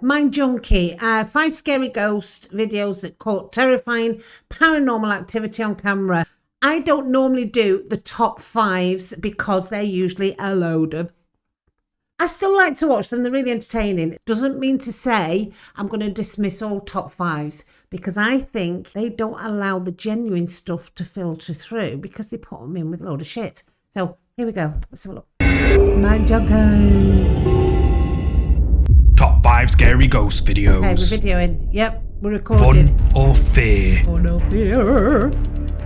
Mind Junkie, uh, five scary ghost videos that caught terrifying paranormal activity on camera. I don't normally do the top fives because they're usually a load of. I still like to watch them, they're really entertaining. It Doesn't mean to say I'm going to dismiss all top fives because I think they don't allow the genuine stuff to filter through because they put them in with a load of shit. So here we go. Let's have a look. Mind Junkie. Top 5 scary ghost videos. Okay, we're videoing. Yep, we're recording. Fun or fear? Fun or fear?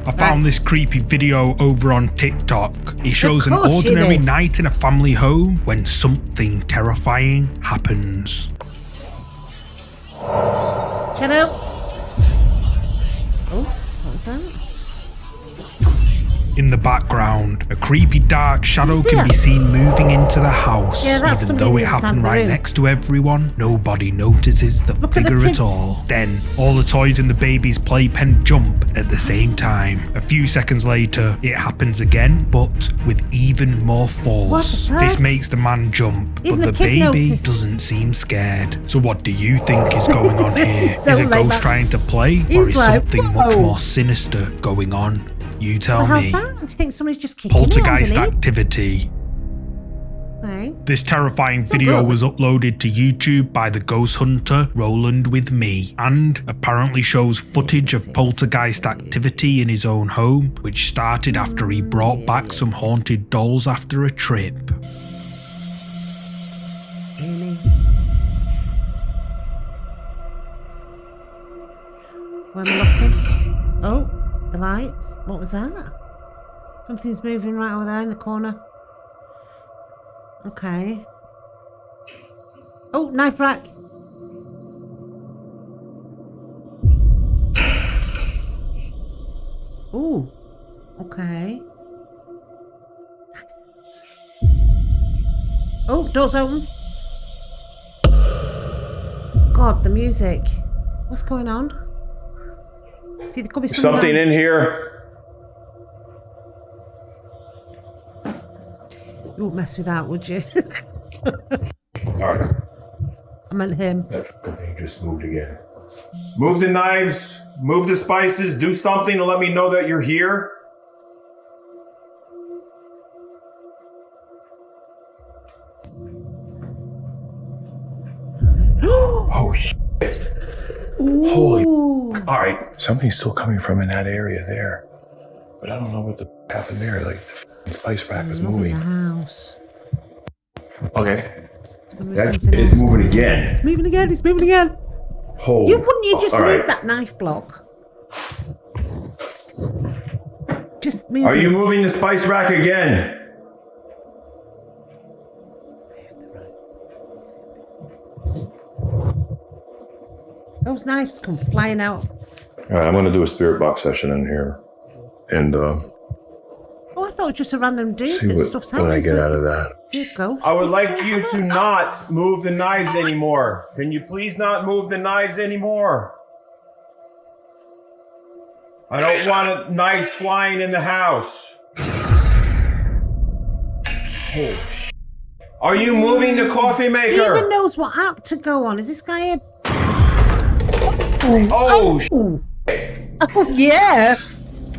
I found this creepy video over on TikTok. It shows an ordinary night in a family home when something terrifying happens. Shut up. Oh, what was that? In the background, a creepy dark shadow can be seen moving into the house. Yeah, that's Even though it happened right room. next to everyone, nobody notices the Look at the figure at all. Then, all the toys in the baby's playpen jump at the same time. A few seconds later, it happens again, but with even more force. This makes the man jump, Even but the the, baby noticed. doesn't seem scared. So, what do you think is going on here? is a like ghost that- trying to play, or is like, something much more sinister going on? You tell Well, me. that? Do you think just kicking Poltergeist me underneath? activity. This terrifying video was uploaded to YouTube by the ghost hunter Roland with me and apparently shows footage of poltergeist activity in his own home, which started after he brought mm, back some haunted dolls after a trip. Am I looking? Oh, the lights. What was that? Something's moving right over there in the corner. Okay. Oh, knife rack. Ooh. Okay. Oh, door's open. God, the music. What's going on? See, there could be something, Something in here. You wouldn't mess with that, would you? All right. I meant him. That thing just moved again. Move the knives. Move the spices. Do something to let me know that you're here. All right, something's still coming from in that area there, but I don't know what the happened there. Like the spice rack is Not in the moving. house. Okay, was that is moving again. It's moving again. It's moving again. Holy! You couldn't you just All move right. that knife block? Just move. Are it. you moving the spice rack again? Those knives come flying out. All right, I'm going to do a spirit box session in here, and uh, Oh, I thought it was just a random dude see that what, stuff's when happening. I get so out of that. Here you go. I would like you to not move the knives anymore. Can you please not move the knives anymore? I don't want a knives flying in the house. Oh, sh- Are you moving the coffee He even maker? knows what app to go on. Is this guy a? Oh, Oh, oh yeah.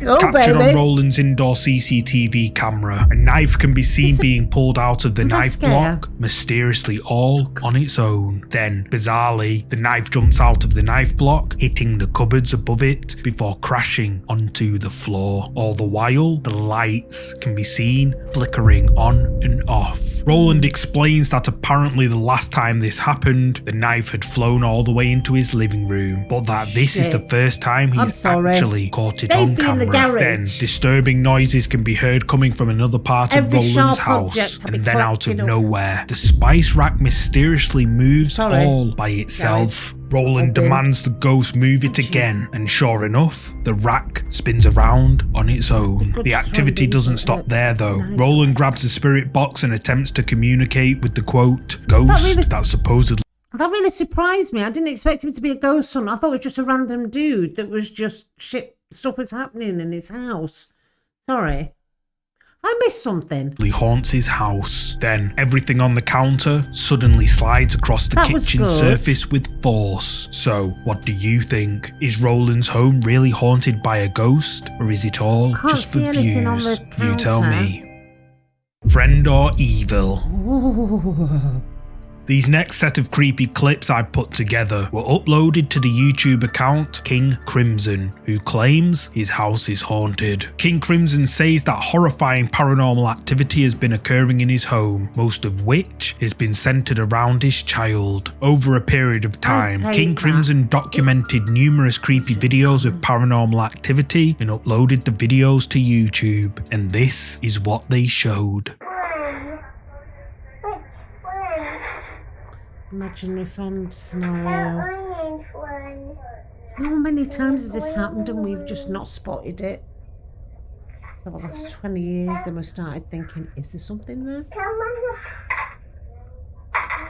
Oh Captured on. Roland's indoor CCTV camera, a knife can be seen being pulled out of the knife block, mysteriously all on its own. Then, bizarrely, the knife jumps out of the knife block, hitting the cupboards above it before crashing onto the floor. All the while, the lights can be seen flickering on and off. Roland explains that apparently the last time this happened, the knife had flown all the way into his living room, but that this is the first time he's actually caught it They'd on be in the camera. Garage. Then disturbing noises can be heard coming from another part Every of Roland's house, object will be and then out of nowhere, the spice rack mysteriously moves Sorry. all by itself. Roland Okay. demands the ghost move it again, and sure enough, the rack spins around on its own. The activity doesn't stop there though. Roland grabs the spirit box and attempts to communicate with the quote ghost that supposedly That really surprised me. I didn't expect him to be a ghost son. I thought it was just a random dude that was just shit. Stuff was happening in his house. Sorry. I missed something. He haunts his house. Then everything on the counter suddenly slides across the That kitchen surface with force. So, what do you think? Is Roland's home really haunted by a ghost, or is it all just for see anything on views? You tell me. Friend or evil? Ooh. These next set of creepy clips I put together were uploaded to the YouTube account King Crimson, who claims his house is haunted. King Crimson says that horrifying paranormal activity has been occurring in his home, most of which has been centered around his child. Over a period of time, King. Crimson documented numerous creepy videos of paranormal activity and uploaded the videos to YouTube, and this is what they showed. One. Which one? Imaginary friend scenario. How many times has this happened and we've just not spotted it? For the last 20 years, then we started thinking, is there something there? Come on.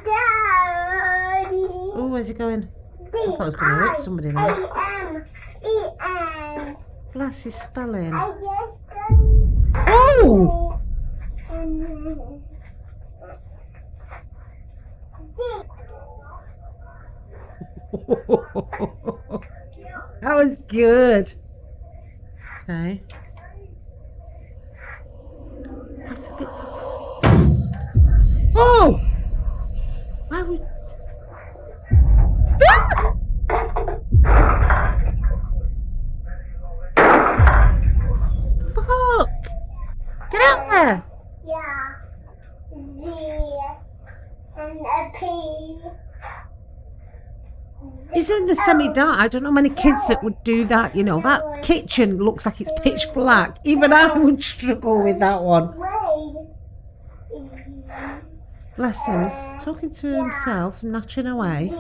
Daddy. Oh, where's it going? I thought I was going to hit somebody there. A M E N. Bless his spelling. I just done. Oh! that was good. Okay. That's a bit. Oh! Why would. Ah! Fuck! Get out there! Yeah. Z and a P. In the semi dark. I don't know many kids that would do that. You know, that kitchen looks like it's pitch black. Even I would struggle with that one. Bless him. He's talking to himself, nattering away.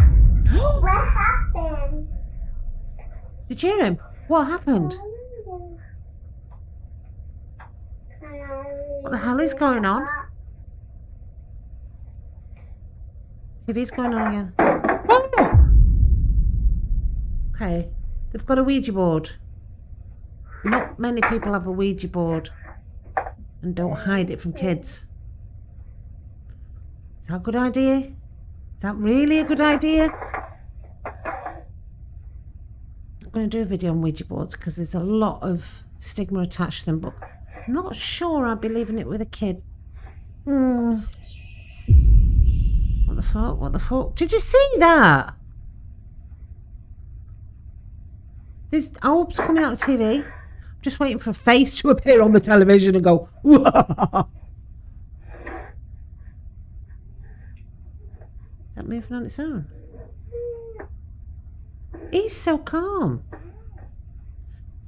What happened? Did you hear him? What happened? What the hell is going on? TV's going on again. Oh! Okay, they've got a Ouija board. Not many people have a Ouija board and don't hide it from kids. Is that a good idea? Is that really a good idea? I'm going to do a video on Ouija boards because there's a lot of stigma attached to them, but not sure I'd be leaving it with a kid. Hmm. What the fuck? What the fuck? Did you see that? There's orbs coming out of the TV. I'm just waiting for a face to appear on the television and go. Is that moving on its own? He's so calm.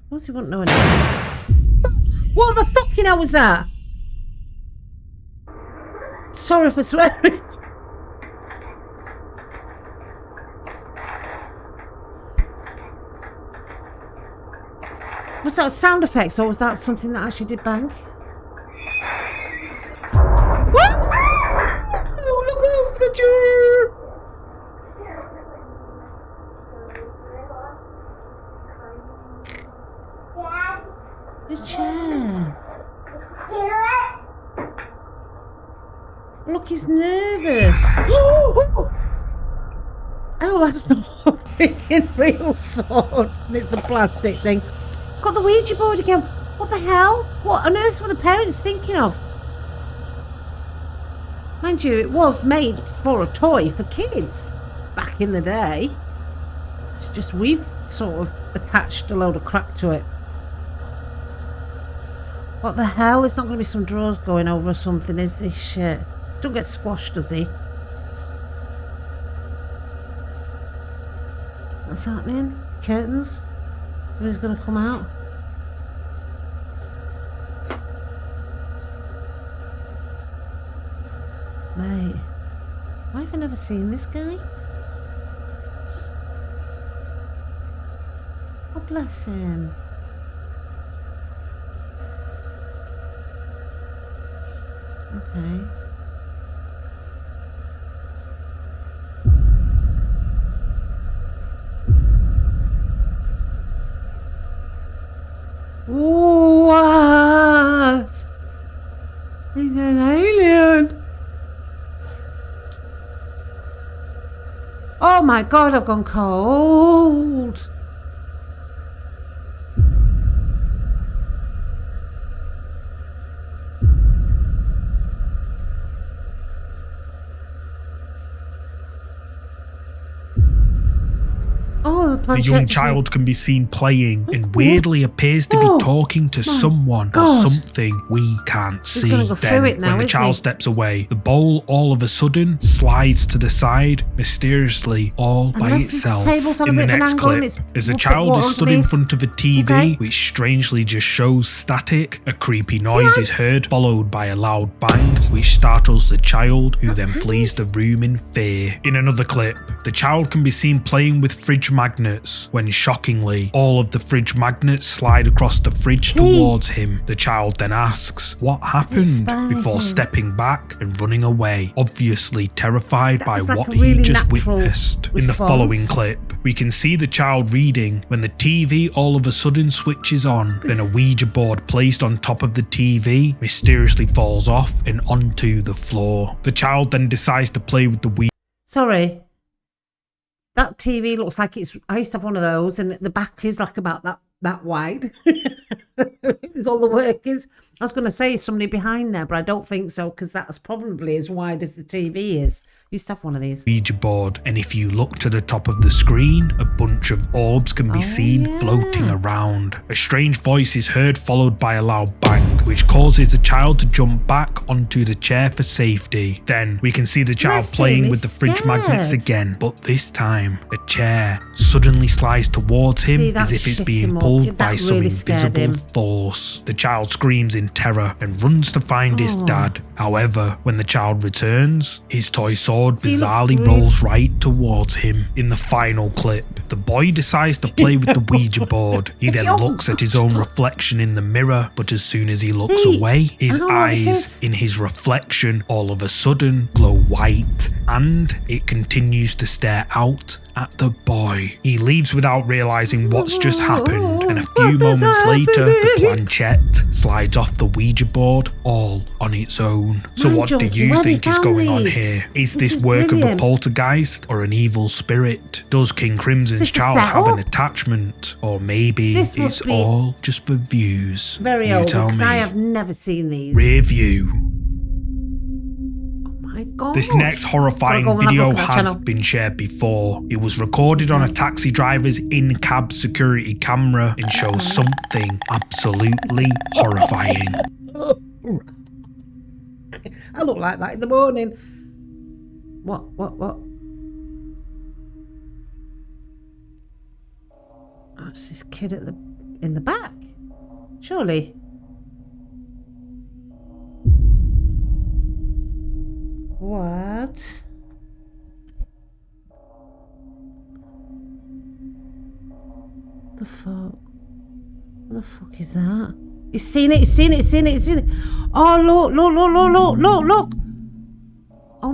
Suppose he wouldn't know anything. What the fucking hell was that? Sorry for swearing. Was that sound effects or was that something that actually did bang? That's a freaking real sword. It's the plastic thing. Got the Ouija board again. What the hell? What on earth were the parents thinking of? Mind you, it was made for a toy for kids back in the day. It's just we've sort of attached a load of crap to it. What the hell? There's not going to be some drawers going over or something, is this shit? Don't get squashed, does he? What's happening? Curtains? Who's going to come out? Mate, why have I never seen this guy? Oh, bless him. Okay. He's an alien. Oh my god, I've gone cold. Oh, the The young child can be seen playing and weirdly appears to Oh, be talking to someone or something we can't see. go then, now, when the child he? steps away, the bowl all of a sudden slides to the side, mysteriously, all by Unless this itself. table's on a In the of an next clip, as the child is stood in front of a TV, Okay. which strangely just shows static, a creepy noise is heard, followed by a loud bang, which startles the child, who then flees the room in fear. In another clip, the child can be seen playing with fridge magnets when shockingly, all of the fridge magnets slide across the fridge See? towards him. The child then asks, What happened? Before stepping back and running away, obviously terrified That by like what really he just witnessed. In the following clip, we can see the child reading when the TV all of a sudden switches on, then a Ouija board placed on top of the TV mysteriously falls off and onto the floor. The child then decides to play with the Ouija Sorry. That TV looks like it's. I used to have one of those, and the back is like about that that wide. it's all the work is. I was going to say somebody behind there, but I don't think so because that's probably as wide as the TV is. You used to have one of these. Ouija board, and if you look to the top of the screen, a bunch of orbs can be Oh, seen yeah. floating around. A strange voice is heard, followed by a loud bang, which causes the child to jump back onto the chair for safety. Then we can see the child Bless playing with the fridge magnets again, but this time the chair suddenly slides towards him See, as if it's being pulled by some really scared invisible. Force. The child screams in terror and runs to find his dad. However, when the child returns, his toy sword bizarrely rolls right towards him. In the final clip, the boy decides to play with the Ouija board. He then looks at his own reflection in the mirror, but as soon as he looks See, away, his I know what this eyes in his reflection all of a sudden glow white and it continues to stare out at the boy. He leaves without realizing what's just happened, and a few moments later, the planchette slides off the Ouija board all on its own. So, what do you think is going on here? Is This this, is work of a poltergeist or an evil spirit? Does King Crimson's child have an attachment? Or maybe This it's all just for views? Very you old tell me. I have never seen these. Rear view. My God. This next horrifying go and have a video look at that has been shared before. It was recorded on a taxi driver's in cab security camera and shows something absolutely horrifying. I look like that in the morning. What? What? What? Oh, it's this kid at the in the back. Surely. What? The fuck? What the fuck is that? He's seen it, he's seen it, he's seen it, he's seen it. Oh, look, look, look, look, look, look, look.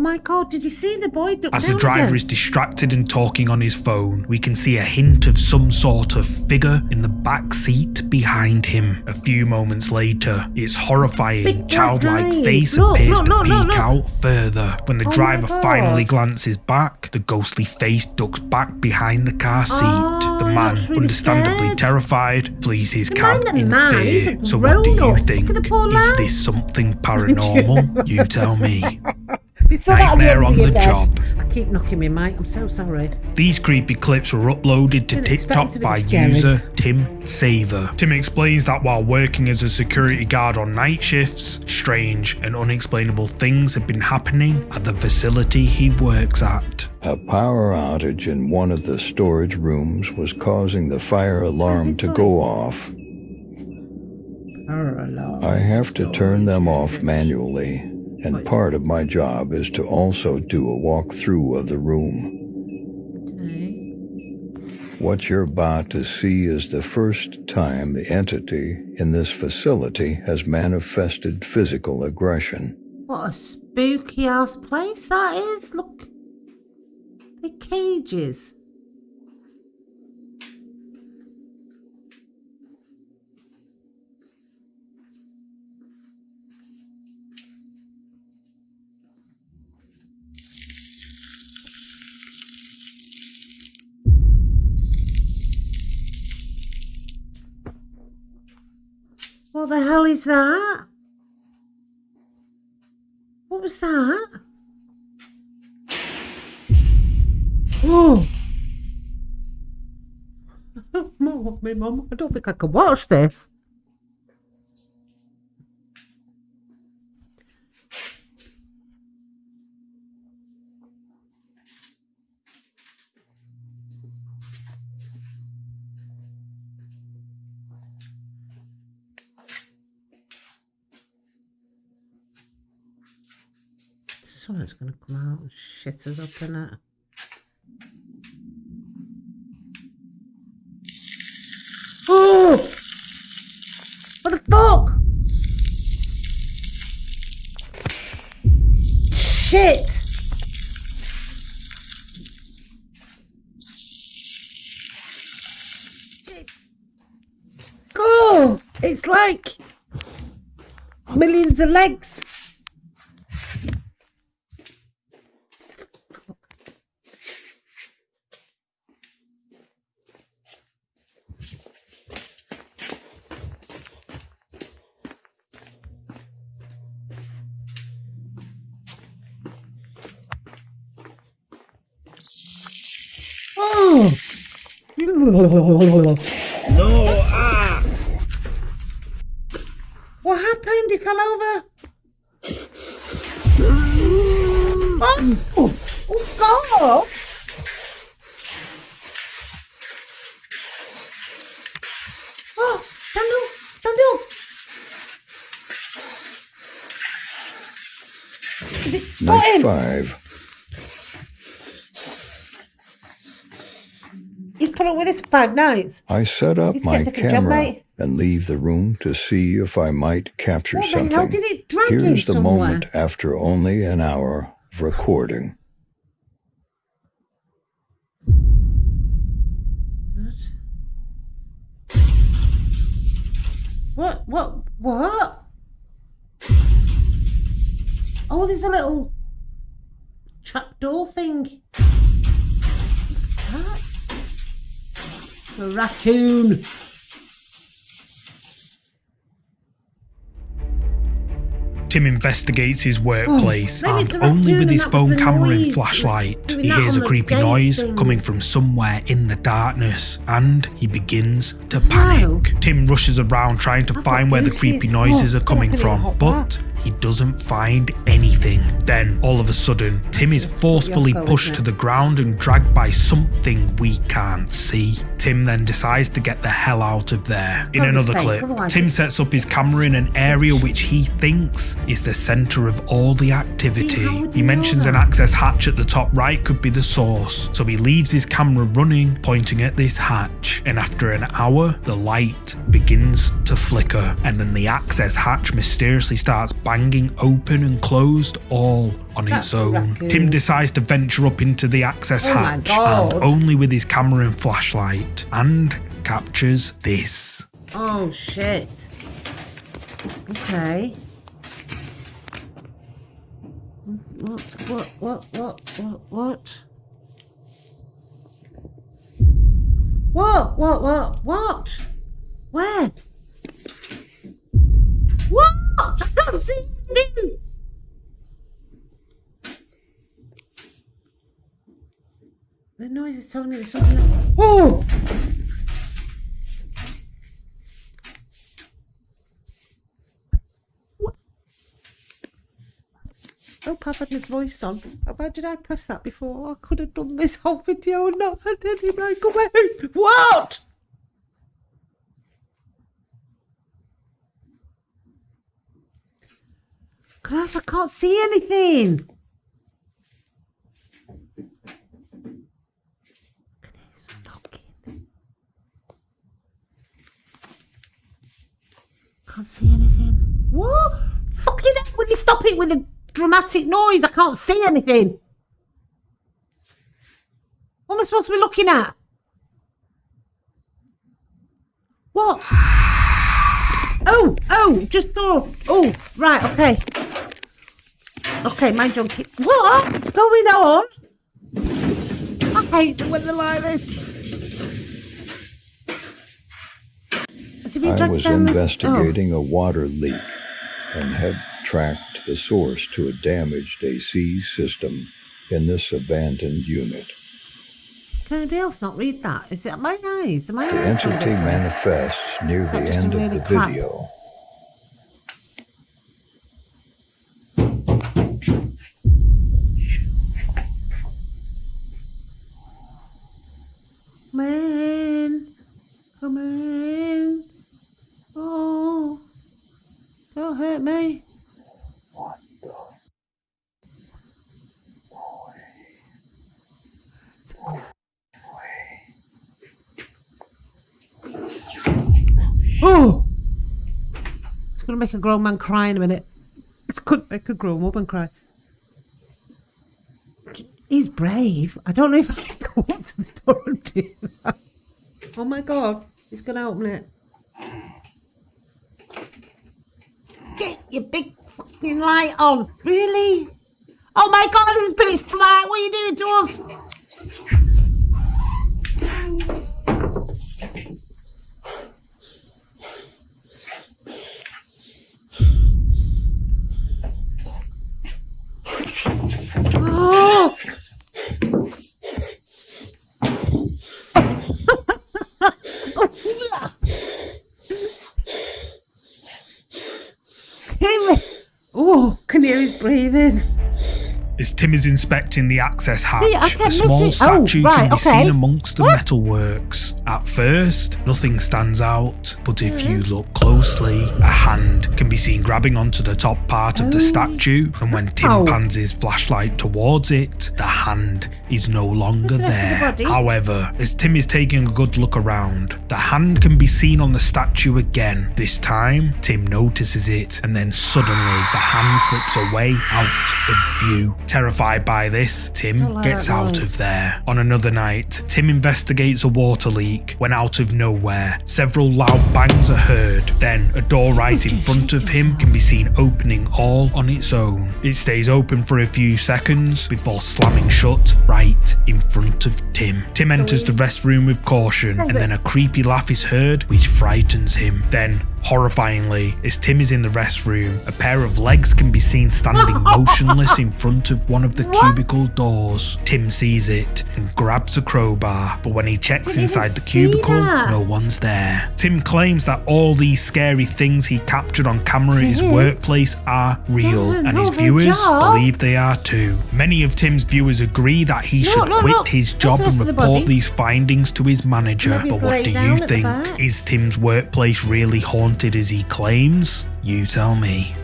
My god, did you see the boy duck As the driver again? is distracted and talking on his phone, we can see a hint of some sort of figure in the back seat behind him. A few moments later, its horrifying, Big childlike eyes. face Look, appears look, to look, peek look, look. out further. When the Oh driver finally glances back, the ghostly face ducks back behind the car seat. Oh, the man, really understandably scared. terrified, flees his Never cab in man, fear. So what do you. Think? the Is this something paranormal? you tell me. We saw that Nightmare on the the job. I keep knocking my mic. I'm so sorry. These creepy clips were uploaded to Didn't TikTok to by scary. user Tim Saver. Tim explains that while working as a security guard on night shifts, strange and unexplainable things have been happening at the facility he works at. A power outage in one of the storage rooms was causing the fire alarm his to go voice. off. I have to turn them off manually, and part of my job is to also do a walkthrough of the room. Okay. What you're about to see is the first time the entity in this facility has manifested physical aggression. What a spooky ass place that is. Look. The cages. What the hell is that? What was that? Oh. Me mum, I don't think I can watch this. Someone's gonna come out and shit us up in it. Oh! What the fuck? Shit! Oh! It's like millions of legs. Oh! No, ah! What happened? He fell over. Oh, oh God! Oh, stand up! Stand up! Is it got him? five. He's put up with this five nights. I set up my job, camera and leave the room to see if I might capture What the hell something. did it drag Here's the somewhere? moment after only an hour of recording. What? What? What? Oh, there's a little trapdoor thing. What's A raccoon. Tim investigates his workplace it's and only with his phone the camera and flashlight, he hears a creepy noise things. coming from somewhere in the darkness and he begins to panic. Tim rushes around trying to I've find where the creepy noises Oh, are coming from, but he doesn't find anything. Then, all of a sudden, Tim is forcefully pushed to the ground and dragged by something we can't see. Tim then decides to get the hell out of there. In another clip, Tim sets up his camera in an area which he thinks is the center of all the activity. See, how would He mentions an access hatch at the top right could be the source, so he leaves his camera running, pointing at this hatch. And after an hour, the light begins to flicker, and then the access hatch mysteriously starts Hanging open and closed all on That's its own. Tim decides to venture up into the access oh hatch and only with his camera and flashlight and captures this. Oh shit. Okay. What, what, what, what, what, what? What, what, what, what? Where? What? The noise is telling me there's something. Oh! Oh, I've had my voice on. Why did I press that before? I could have done this whole video and not had any mic away. What? Christ, I can't see anything. Can't see anything. What? Fucking hell, will you stop it with a dramatic noise? I can't see anything. What am I supposed to be looking at? What? Oh, oh, just thought. Oh, right, okay. Okay, mind junkie. What's going on? I hate it when they're like this. Is he being I was the- investigating oh. a water leak and had tracked the source to a damaged AC system in this abandoned unit. Can anybody else not read that? Is it my eyes? Am I The entity manifests near the end of the crap. video. Come in. Come in. Oh. Don't hurt me. What the? Oh! It's going to make a grown man cry in a minute. It's to make a grown woman cry. He's brave. I don't know if I can go up to the door and do that. Oh my god. He's to open it. Get your big fucking light on. Really? Oh my god, it's pitch black. What are you doing to us? Oh! Tim! Oh, can hear his breathing. As Tim is inspecting the access hatch, See, I a kept small missing- oh, statue right, can be okay. seen amongst the metalworks. At first, nothing stands out, but if you mm-hmm. look closely, a hand can be seen grabbing onto the top part of the statue, and when Tim Oh. pans his flashlight towards it, the hand is no longer Where's the there. However, as Tim is taking a good look around, the hand can be seen on the statue again. This time, Tim notices it, and then suddenly the hand slips away out of view. Terrified by this, Tim like gets out noise. of there. On another night, Tim investigates a water leak when out of nowhere, several loud bangs are heard. Then, a door right in front of him can be seen opening all on its own. It stays open for a few seconds before slamming shut right in front of Tim. Tim enters the restroom with caution, and then a creepy laugh is heard, which frightens him. Then, horrifyingly, as Tim is in the restroom, a pair of legs can be seen standing motionless in front of one of the cubicle doors. Tim sees it and grabs a crowbar, but when he checks inside the cubicle, that. no one's there. Tim claims that all these scary things he captured on camera at his workplace are real, Yeah, and his viewers believe they are too. Many of Tim's viewers agree that he should quit his job and report these findings to his manager. But what do you think? Is Tim's workplace really haunted as he claims? You tell me.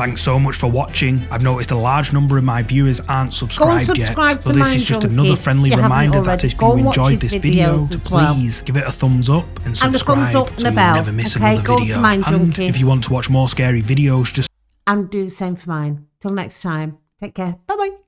Thanks so much for watching. I've noticed a large number of my viewers aren't subscribed subscribe yet. So this is just another friendly reminder that if you enjoyed this video, to as well. please give it a thumbs up and And a subscribe thumbs up and so a you never miss Okay, another video. Mind and Junkie. if you want to watch more scary videos, just And do the same for mine. Till next time. Take care. Bye bye.